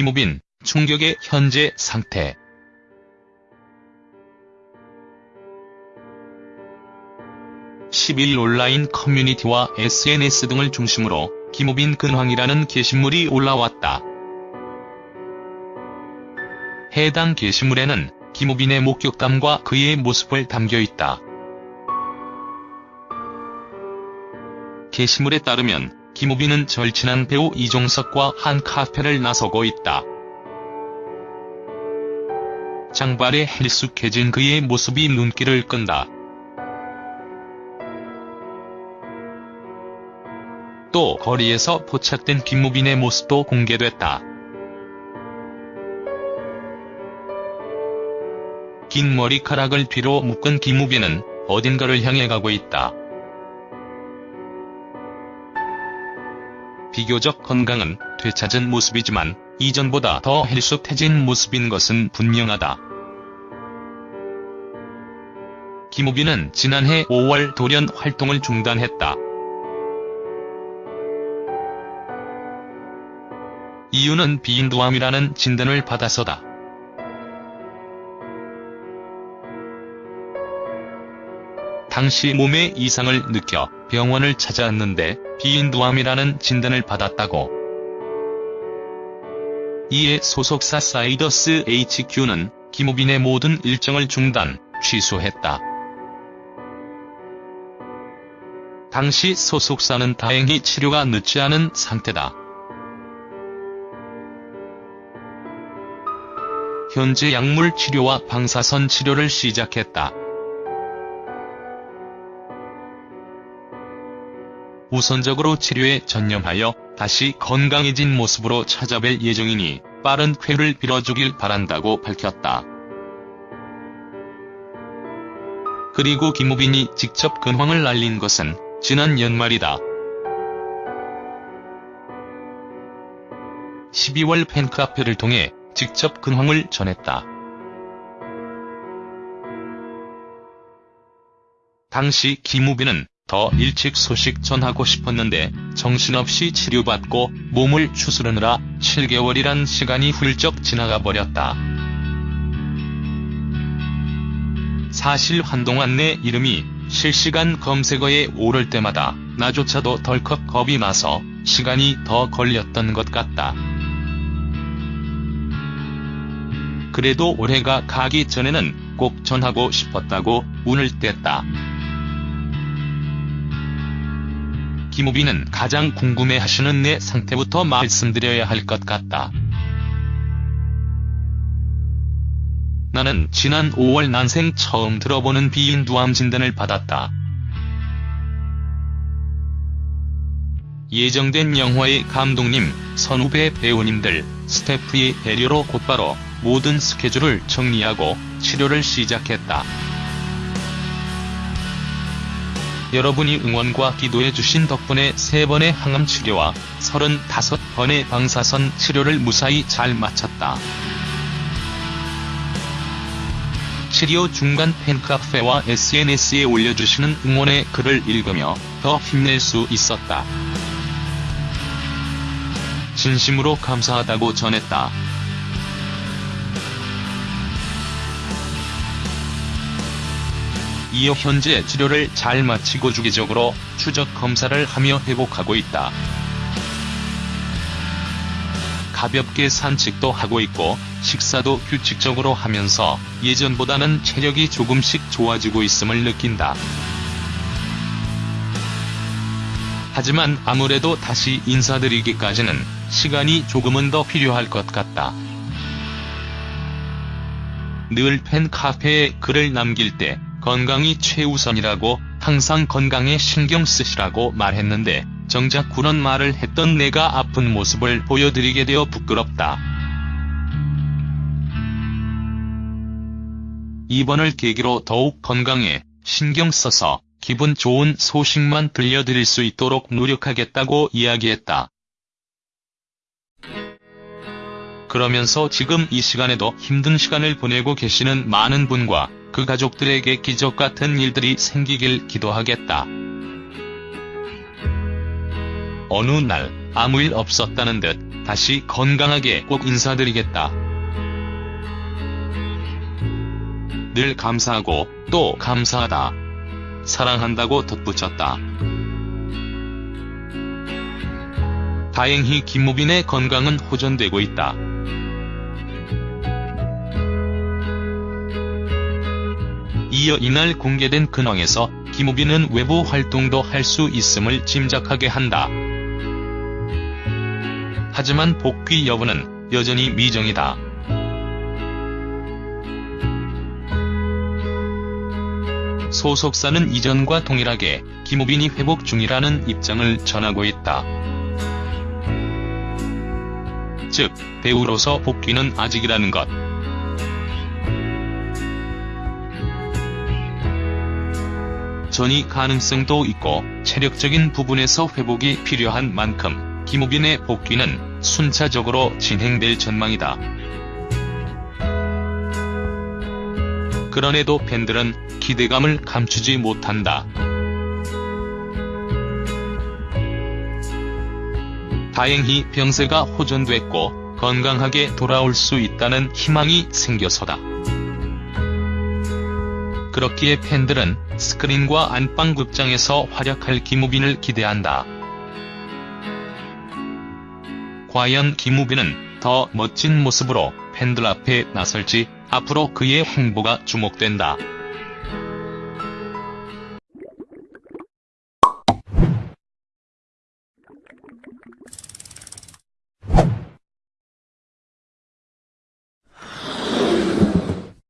김우빈, 충격의 현재 상태. (10일) 온라인 커뮤니티와 SNS 등을 중심으로 김우빈 근황이라는 게시물이 올라왔다. 해당 게시물에는 김우빈의 목격담과 그의 모습을 담겨있다. 게시물에 따르면 김우빈은 절친한 배우 이종석과 한 카페를 나서고 있다. 장발에 헬쑥해진 그의 모습이 눈길을 끈다. 또 거리에서 포착된 김우빈의 모습도 공개됐다. 긴 머리카락을 뒤로 묶은 김우빈은 어딘가를 향해 가고 있다. 비교적 건강은 되찾은 모습이지만 이전보다 더 헬쑥해진 모습인 것은 분명하다. 김우빈은 지난해 5월 돌연 활동을 중단했다. 이유는 비인두암이라는 진단을 받아서다. 당시 몸에 이상을 느껴 병원을 찾아왔는데 비인두암이라는 진단을 받았다고. 이에 소속사 사이더스 HQ는 김우빈의 모든 일정을 중단, 취소했다. 당시 소속사는 다행히 치료가 늦지 않은 상태다. 현재 약물 치료와 방사선 치료를 시작했다. 우선적으로 치료에 전념하여 다시 건강해진 모습으로 찾아뵐 예정이니 빠른 쾌를 빌어주길 바란다고 밝혔다. 그리고 김우빈이 직접 근황을 알린 것은 지난 연말이다. 12월 팬카페를 통해 직접 근황을 전했다. 당시 김우빈은 더 일찍 소식 전하고 싶었는데 정신없이 치료받고 몸을 추스르느라 7개월이란 시간이 훌쩍 지나가 버렸다. 사실 한동안 내 이름이 실시간 검색어에 오를 때마다 나조차도 덜컥 겁이 나서 시간이 더 걸렸던 것 같다. 그래도 올해가 가기 전에는 꼭 전하고 싶었다고 운을 뗐다. 김우빈은 가장 궁금해하시는 내 상태부터 말씀드려야 할 것 같다. 나는 지난 5월 난생 처음 들어보는 비인두암 진단을 받았다. 예정된 영화의 감독님, 선후배 배우님들, 스태프의 배려로 곧바로 모든 스케줄을 정리하고 치료를 시작했다. 여러분이 응원과 기도해 주신 덕분에 3번의 항암 치료와 35번의 방사선 치료를 무사히 잘 마쳤다. 치료 중간 팬카페와 SNS에 올려주시는 응원의 글을 읽으며 더 힘낼 수 있었다. 진심으로 감사하다고 전했다. 이어 현재 치료를 잘 마치고 주기적으로 추적 검사를 하며 회복하고 있다. 가볍게 산책도 하고 있고 식사도 규칙적으로 하면서 예전보다는 체력이 조금씩 좋아지고 있음을 느낀다. 하지만 아무래도 다시 인사드리기까지는 시간이 조금은 더 필요할 것 같다. 늘 팬카페에 글을 남길 때 건강이 최우선이라고 항상 건강에 신경 쓰시라고 말했는데 정작 그런 말을 했던 내가 아픈 모습을 보여드리게 되어 부끄럽다. 이번을 계기로 더욱 건강에 신경 써서 기분 좋은 소식만 들려드릴 수 있도록 노력하겠다고 이야기했다. 그러면서 지금 이 시간에도 힘든 시간을 보내고 계시는 많은 분과 그 가족들에게 기적 같은 일들이 생기길 기도하겠다. 어느 날 아무 일 없었다는 듯 다시 건강하게 꼭 인사드리겠다. 늘 감사하고 또 감사하다. 사랑한다고 덧붙였다. 다행히 김우빈의 건강은 호전되고 있다. 이어 이날 공개된 근황에서 김우빈은 외부 활동도 할 수 있음을 짐작하게 한다. 하지만 복귀 여부는 여전히 미정이다. 소속사는 이전과 동일하게 김우빈이 회복 중이라는 입장을 전하고 있다. 즉, 배우로서 복귀는 아직이라는 것. 전이 가능성도 있고 체력적인 부분에서 회복이 필요한 만큼 김우빈의 복귀는 순차적으로 진행될 전망이다. 그런에도 팬들은 기대감을 감추지 못한다. 다행히 병세가 호전됐고 건강하게 돌아올 수 있다는 희망이 생겨서다. 그렇기에 팬들은 스크린과 안방 극장에서 활약할 김우빈을 기대한다. 과연 김우빈은 더 멋진 모습으로 팬들 앞에 나설지 앞으로 그의 행보가 주목된다.